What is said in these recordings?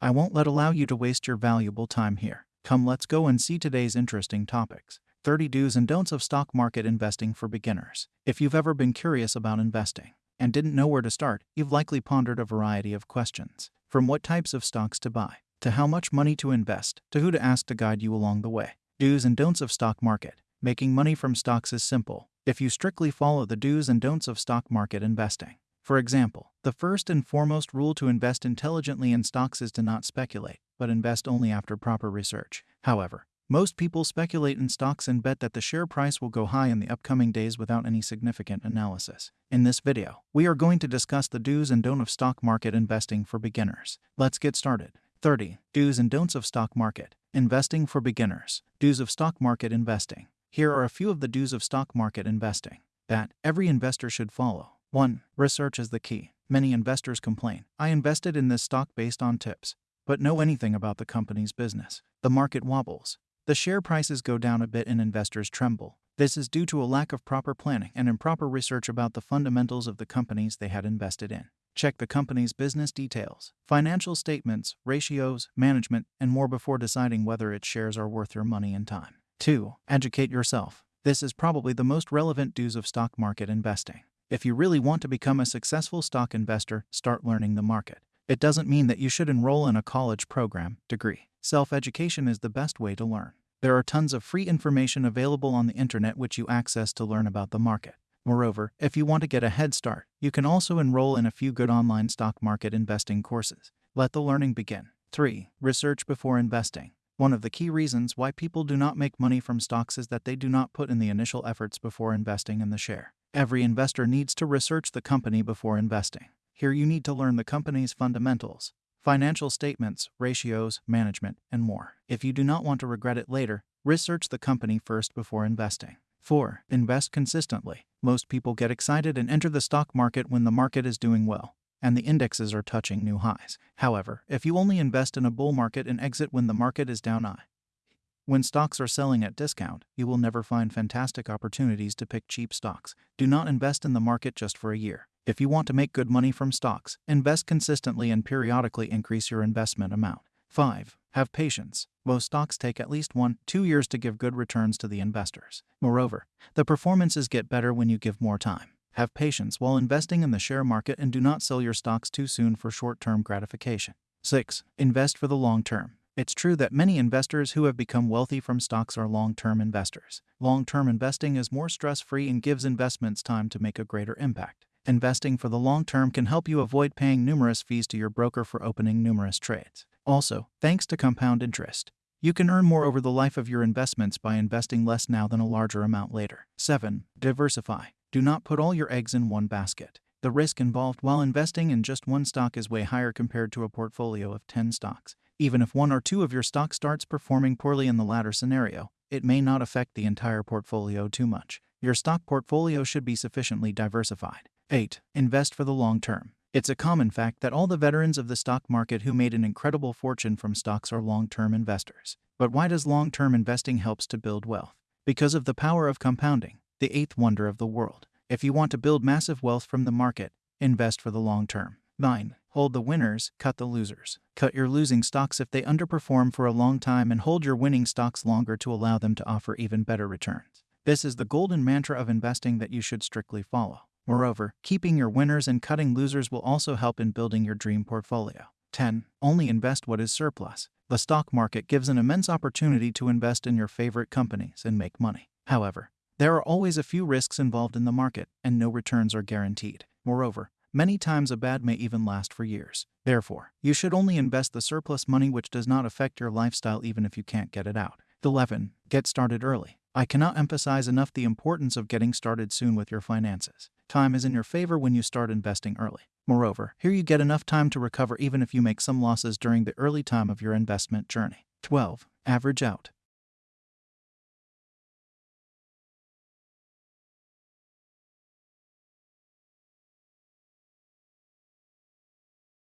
I won't let allow you to waste your valuable time here. Come let's go and see today's interesting topics. 30 do's and don'ts of stock market investing for beginners. If you've ever been curious about investing and didn't know where to start, you've likely pondered a variety of questions. From what types of stocks to buy, to how much money to invest, to who to ask to guide you along the way. Do's and don'ts of stock market. Making money from stocks is simple if you strictly follow the do's and don'ts of stock market investing. For example, the first and foremost rule to invest intelligently in stocks is to not speculate, but invest only after proper research. However, most people speculate in stocks and bet that the share price will go high in the upcoming days without any significant analysis. In this video, we are going to discuss the do's and don'ts of stock market investing for beginners. Let's get started. 30. Do's and don'ts of stock market investing for beginners. Do's of stock market investing. Here are a few of the do's of stock market investing that every investor should follow. 1. Research is the key. Many investors complain, I invested in this stock based on tips, but know anything about the company's business. The market wobbles. The share prices go down a bit and investors tremble. This is due to a lack of proper planning and improper research about the fundamentals of the companies they had invested in. Check the company's business details, financial statements, ratios, management, and more before deciding whether its shares are worth your money and time. 2. Educate yourself. This is probably the most relevant do's of stock market investing. If you really want to become a successful stock investor, start learning the market. It doesn't mean that you should enroll in a college program, degree. Self education is the best way to learn. There are tons of free information available on the internet which you access to learn about the market. Moreover, if you want to get a head start, you can also enroll in a few good online stock market investing courses. Let the learning begin. 3. Research before investing. One of the key reasons why people do not make money from stocks is that they do not put in the initial efforts before investing in the share. Every investor needs to research the company before investing. Here you need to learn the company's fundamentals, financial statements, ratios, management, and more. If you do not want to regret it later, research the company first before investing. 4. Invest consistently. Most people get excited and enter the stock market when the market is doing well and the indexes are touching new highs. However, if you only invest in a bull market and exit when the market is down high, when stocks are selling at discount, you will never find fantastic opportunities to pick cheap stocks. Do not invest in the market just for a year. If you want to make good money from stocks, invest consistently and periodically increase your investment amount. 5. Have patience. Most stocks take at least one, two years to give good returns to the investors. Moreover, the performances get better when you give more time. Have patience while investing in the share market and do not sell your stocks too soon for short term gratification. 6. Invest for the long term. It's true that many investors who have become wealthy from stocks are long term investors. Long term investing is more stress free and gives investments time to make a greater impact. Investing for the long term can help you avoid paying numerous fees to your broker for opening numerous trades. Also, thanks to compound interest, you can earn more over the life of your investments by investing less now than a larger amount later. 7. Diversify. Do not put all your eggs in one basket. The risk involved while investing in just one stock is way higher compared to a portfolio of 10 stocks. Even if one or two of your stocks starts performing poorly in the latter scenario, it may not affect the entire portfolio too much. Your stock portfolio should be sufficiently diversified. 8. Invest for the long term. It's a common fact that all the veterans of the stock market who made an incredible fortune from stocks are long term investors. But why does long term investing helps to build wealth? Because of the power of compounding the eighth wonder of the world. If you want to build massive wealth from the market, invest for the long term. 9. Hold the winners, cut the losers. Cut your losing stocks if they underperform for a long time and hold your winning stocks longer to allow them to offer even better returns. This is the golden mantra of investing that you should strictly follow. Moreover, keeping your winners and cutting losers will also help in building your dream portfolio. 10. Only invest what is surplus. The stock market gives an immense opportunity to invest in your favorite companies and make money. However, there are always a few risks involved in the market, and no returns are guaranteed. Moreover, many times a bad may even last for years. Therefore, you should only invest the surplus money which does not affect your lifestyle even if you can't get it out. 11. Get started early. I cannot emphasize enough the importance of getting started soon with your finances. Time is in your favor when you start investing early. Moreover, here you get enough time to recover even if you make some losses during the early time of your investment journey. 12. Average out.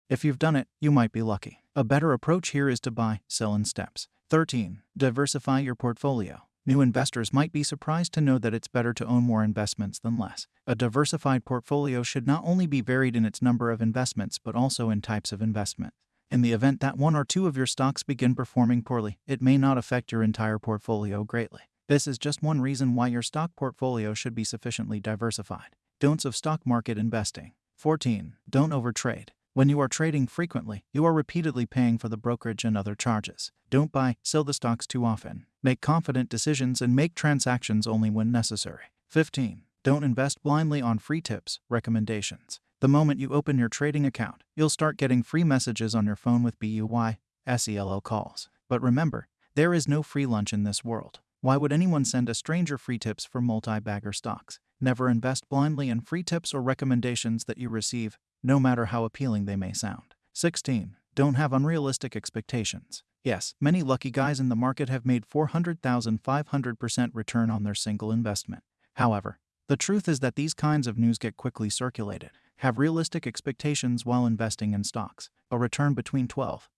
If you've done it, you might be lucky. A better approach here is to buy, sell in steps. 13. Diversify your portfolio. New investors might be surprised to know that it's better to own more investments than less. A diversified portfolio should not only be varied in its number of investments but also in types of investment. In the event that one or two of your stocks begin performing poorly, it may not affect your entire portfolio greatly. This is just one reason why your stock portfolio should be sufficiently diversified. Don'ts of stock market investing. 14. Don't overtrade. When you are trading frequently, you are repeatedly paying for the brokerage and other charges. Don't buy, sell the stocks too often. Make confident decisions and make transactions only when necessary. 15. Don't invest blindly on free tips, recommendations. The moment you open your trading account, you'll start getting free messages on your phone with BUY, SELL calls. But remember, there is no free lunch in this world. Why would anyone send a stranger free tips for multi bagger stocks? Never invest blindly in free tips or recommendations that you receive, no matter how appealing they may sound. 16. Don't have unrealistic expectations. Yes, many lucky guys in the market have made 400,500% return on their single investment. However, the truth is that these kinds of news get quickly circulated. Have realistic expectations while investing in stocks. A return between 12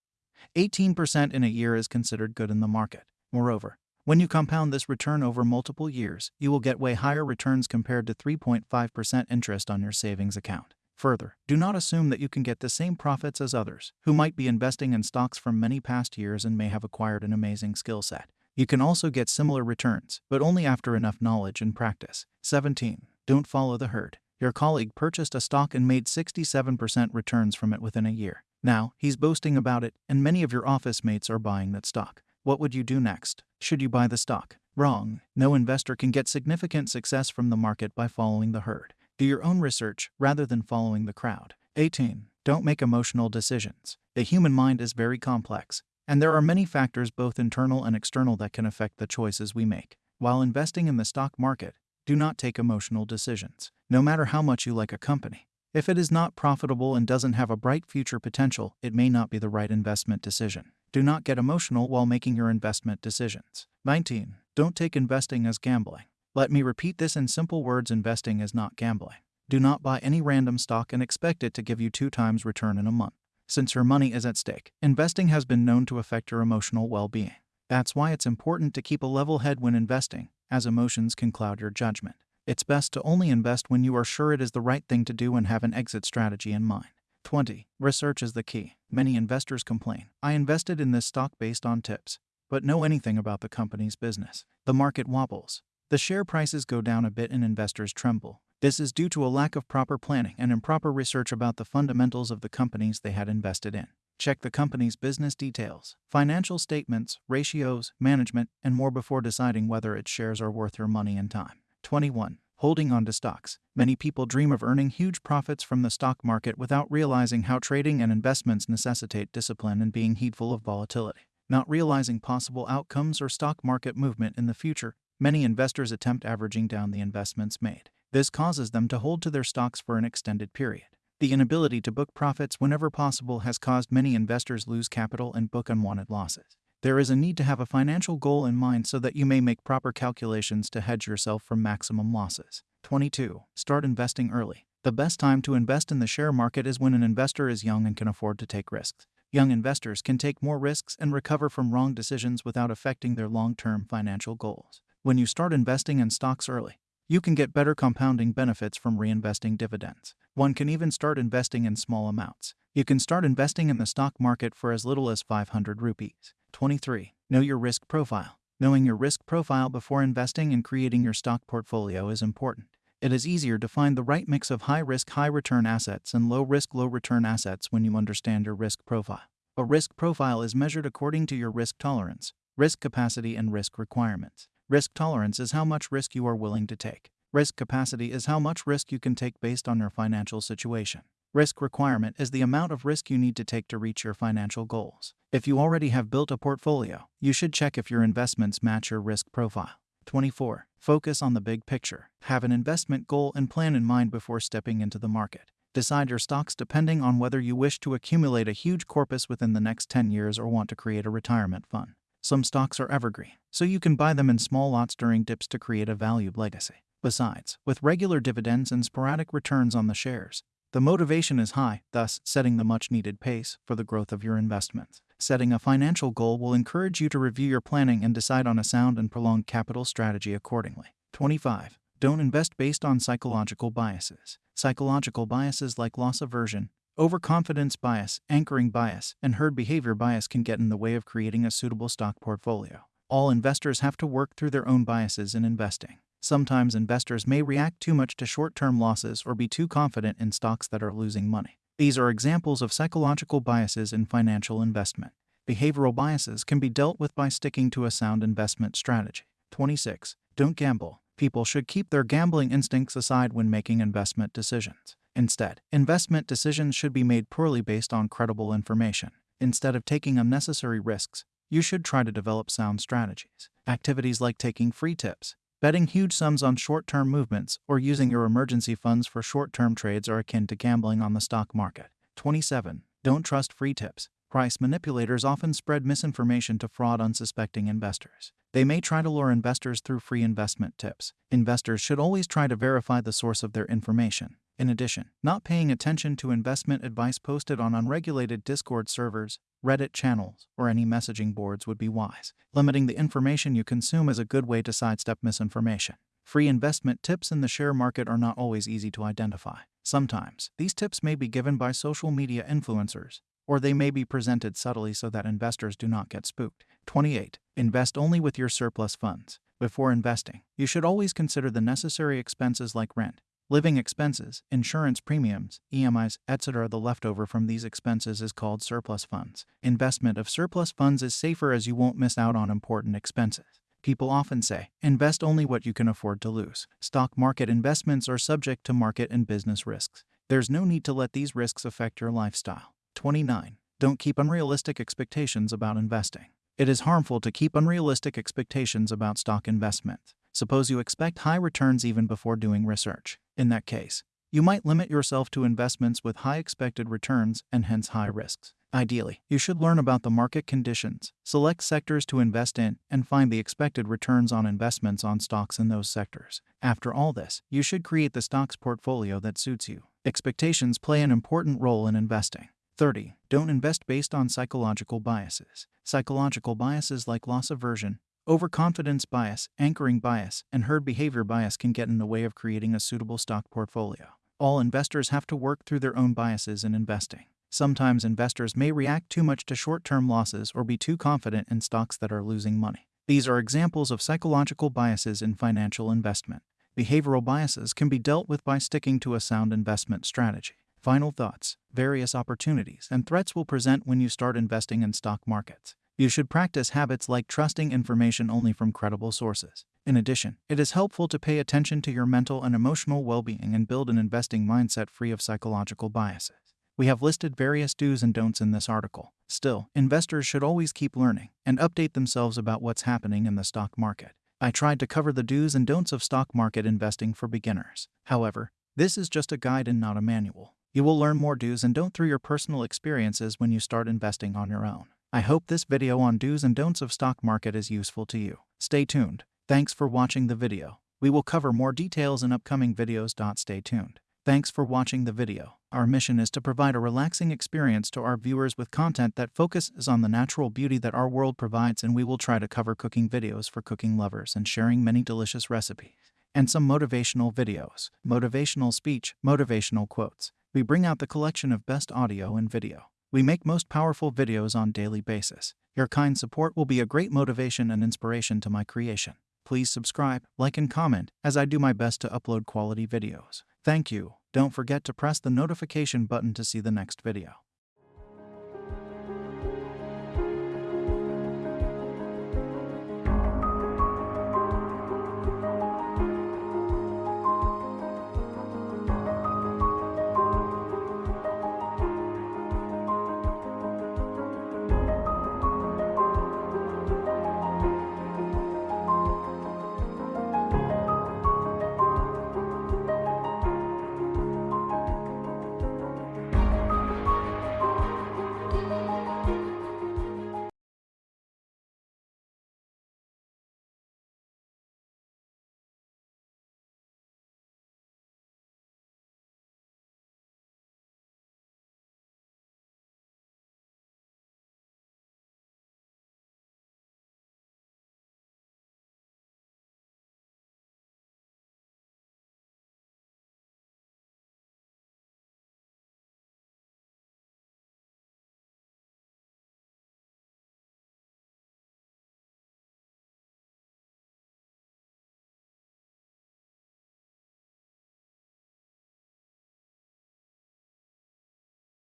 18% in a year is considered good in the market. Moreover, when you compound this return over multiple years, you will get way higher returns compared to 3.5% interest on your savings account. Further, do not assume that you can get the same profits as others, who might be investing in stocks from many past years and may have acquired an amazing skill set. You can also get similar returns, but only after enough knowledge and practice. 17. Don't follow the herd. Your colleague purchased a stock and made 67% returns from it within a year. Now, he's boasting about it, and many of your office mates are buying that stock. What would you do next? Should you buy the stock? Wrong. No investor can get significant success from the market by following the herd. Do your own research rather than following the crowd. 18. Don't make emotional decisions. The human mind is very complex, and there are many factors, both internal and external, that can affect the choices we make. While investing in the stock market, do not take emotional decisions. No matter how much you like a company, if it is not profitable and doesn't have a bright future potential, it may not be the right investment decision. Do not get emotional while making your investment decisions. 19. Don't take investing as gambling. Let me repeat this in simple words investing is not gambling. Do not buy any random stock and expect it to give you two times return in a month. Since your money is at stake, investing has been known to affect your emotional well being. That's why it's important to keep a level head when investing, as emotions can cloud your judgment. It's best to only invest when you are sure it is the right thing to do and have an exit strategy in mind. 20. Research is the key. Many investors complain I invested in this stock based on tips, but know anything about the company's business. The market wobbles. The share prices go down a bit and investors tremble. This is due to a lack of proper planning and improper research about the fundamentals of the companies they had invested in. Check the company's business details, financial statements, ratios, management, and more before deciding whether its shares are worth your money and time. 21. Holding on to stocks. Many people dream of earning huge profits from the stock market without realizing how trading and investments necessitate discipline and being heedful of volatility. Not realizing possible outcomes or stock market movement in the future, many investors attempt averaging down the investments made. This causes them to hold to their stocks for an extended period. The inability to book profits whenever possible has caused many investors lose capital and book unwanted losses. There is a need to have a financial goal in mind so that you may make proper calculations to hedge yourself from maximum losses. 22. Start investing early. The best time to invest in the share market is when an investor is young and can afford to take risks. Young investors can take more risks and recover from wrong decisions without affecting their long term financial goals. When you start investing in stocks early, you can get better compounding benefits from reinvesting dividends. One can even start investing in small amounts. You can start investing in the stock market for as little as 500 rupees. 23. Know your risk profile. Knowing your risk profile before investing and creating your stock portfolio is important. It is easier to find the right mix of high risk, high return assets and low risk, low return assets when you understand your risk profile. A risk profile is measured according to your risk tolerance, risk capacity, and risk requirements. Risk tolerance is how much risk you are willing to take. Risk capacity is how much risk you can take based on your financial situation. Risk requirement is the amount of risk you need to take to reach your financial goals. If you already have built a portfolio, you should check if your investments match your risk profile. 24. Focus on the big picture. Have an investment goal and plan in mind before stepping into the market. Decide your stocks depending on whether you wish to accumulate a huge corpus within the next 10 years or want to create a retirement fund. Some stocks are evergreen, so you can buy them in small lots during dips to create a valued legacy. Besides, with regular dividends and sporadic returns on the shares, the motivation is high, thus setting the much needed pace for the growth of your investments. Setting a financial goal will encourage you to review your planning and decide on a sound and prolonged capital strategy accordingly. 25. Don't invest based on psychological biases. Psychological biases like loss aversion, Overconfidence bias, anchoring bias, and herd behavior bias can get in the way of creating a suitable stock portfolio. All investors have to work through their own biases in investing. Sometimes investors may react too much to short term losses or be too confident in stocks that are losing money. These are examples of psychological biases in financial investment. Behavioral biases can be dealt with by sticking to a sound investment strategy. 26. Don't gamble. People should keep their gambling instincts aside when making investment decisions. Instead, investment decisions should be made purely based on credible information. Instead of taking unnecessary risks, you should try to develop sound strategies. Activities like taking free tips, betting huge sums on short term movements, or using your emergency funds for short term trades are akin to gambling on the stock market. 27. Don't trust free tips. Price manipulators often spread misinformation to fraud unsuspecting investors. They may try to lure investors through free investment tips. Investors should always try to verify the source of their information. In addition, not paying attention to investment advice posted on unregulated Discord servers, Reddit channels, or any messaging boards would be wise. Limiting the information you consume is a good way to sidestep misinformation. Free investment tips in the share market are not always easy to identify. Sometimes, these tips may be given by social media influencers, or they may be presented subtly so that investors do not get spooked. 28. Invest only with your surplus funds. Before investing, you should always consider the necessary expenses like rent, living expenses, insurance premiums, EMIs, etc. The leftover from these expenses is called surplus funds. Investment of surplus funds is safer as you won't miss out on important expenses. People often say, invest only what you can afford to lose. Stock market investments are subject to market and business risks. There's no need to let these risks affect your lifestyle. 29. Don't keep unrealistic expectations about investing. It is harmful to keep unrealistic expectations about stock investments. Suppose you expect high returns even before doing research. In that case, you might limit yourself to investments with high expected returns and hence high risks. Ideally, you should learn about the market conditions, select sectors to invest in, and find the expected returns on investments on stocks in those sectors. After all this, you should create the stocks portfolio that suits you. Expectations play an important role in investing. 30. Don't invest based on psychological biases. Psychological biases like loss aversion, overconfidence bias, anchoring bias, and herd behavior bias can get in the way of creating a suitable stock portfolio. All investors have to work through their own biases in investing. Sometimes investors may react too much to short term losses or be too confident in stocks that are losing money. These are examples of psychological biases in financial investment. Behavioral biases can be dealt with by sticking to a sound investment strategy. Final thoughts various opportunities and threats will present when you start investing in stock markets. You should practice habits like trusting information only from credible sources. In addition, it is helpful to pay attention to your mental and emotional well being and build an investing mindset free of psychological biases. We have listed various do's and don'ts in this article. Still, investors should always keep learning and update themselves about what's happening in the stock market. I tried to cover the do's and don'ts of stock market investing for beginners. However, this is just a guide and not a manual. You will learn more do's and don't through your personal experiences when you start investing on your own. I hope this video on do's and don'ts of stock market is useful to you. Stay tuned. Thanks for watching the video. We will cover more details in upcoming videos. Stay tuned. Thanks for watching the video. Our mission is to provide a relaxing experience to our viewers with content that focuses on the natural beauty that our world provides and we will try to cover cooking videos for cooking lovers and sharing many delicious recipes. And some motivational videos, motivational speech, motivational quotes we bring out the collection of best audio and video. We make most powerful videos on daily basis. Your kind support will be a great motivation and inspiration to my creation. Please subscribe, like and comment as I do my best to upload quality videos. Thank you. Don't forget to press the notification button to see the next video.